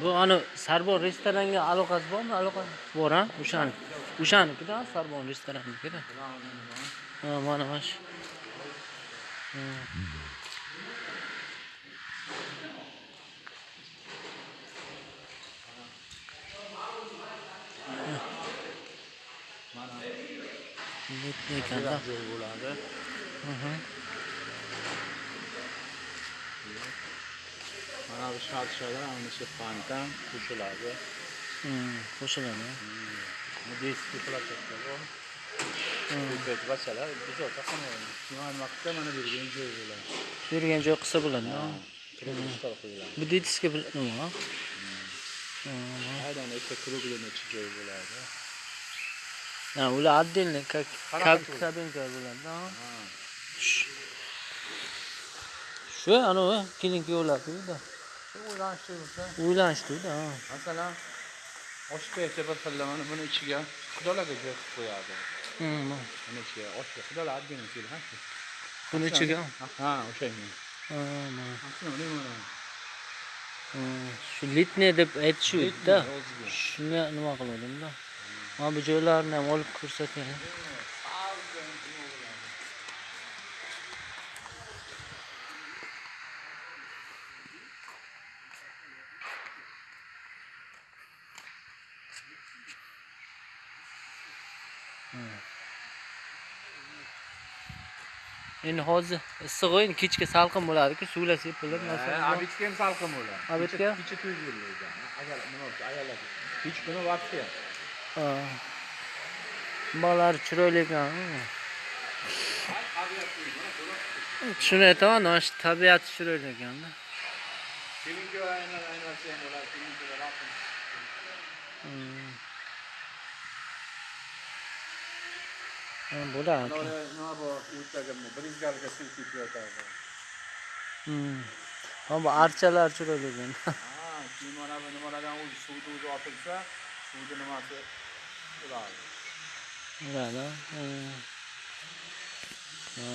bu ani sarbon restoranga aloqasi bormi? Aloqasi bor a o'shani. O'shanikida sarbon restorannikida ha mana mana shu. Ekanda bo'ladi Ana shu fontan qo'shiladi Hmm, qo'shiladi bu deski plakatda bor ko'payt bachalar biz ota qilmaymiz tuman vaqtda mana bergan joy bo'ladi yurgan joy qilsa bo'ladi bu detiska nima aydan ikkita kruglenichi joy bo'ladi ha ular отдельно как kabinka bo'ladi ha. Ha. Sh- shu anavi keyin kuyovlarnida shu o'ylanishtirsa uylanishdi-da, ha. masalan oshpaycha bir xilla mana buni ichiga xudolarga joy qilib qo'yadi buni ichiga oshga xudolar odдельно keladi buni ichiga ha. O'shanga shu litniy deb o'ziga. Shunga nima qiluvdim-da. Mana bu joylarni ham olib ko'rsating. Endi hozir issiq endi kechga salqin bo'ladi-ku, suvlar sepilib, abitga ham salqin bo'ladi. Abitga? kecha to'y yillaydi agar nima bo'lsa ayollar kech kuni вообще. Bolalar chiroyli ekan. Shuni aytaman, mana shu tabiati chiroyli ekanda. kelinga aynan ham bo'ladi Hmm. Nima nima bor o'rtaga brizgalga suv sepayotadi Hmm. Ha, bu archalar chiroyli ekan. ha keyin mana bu nimalardan o'zi suvni o'zi otilsa suvni nimasi. Hmm. Ha.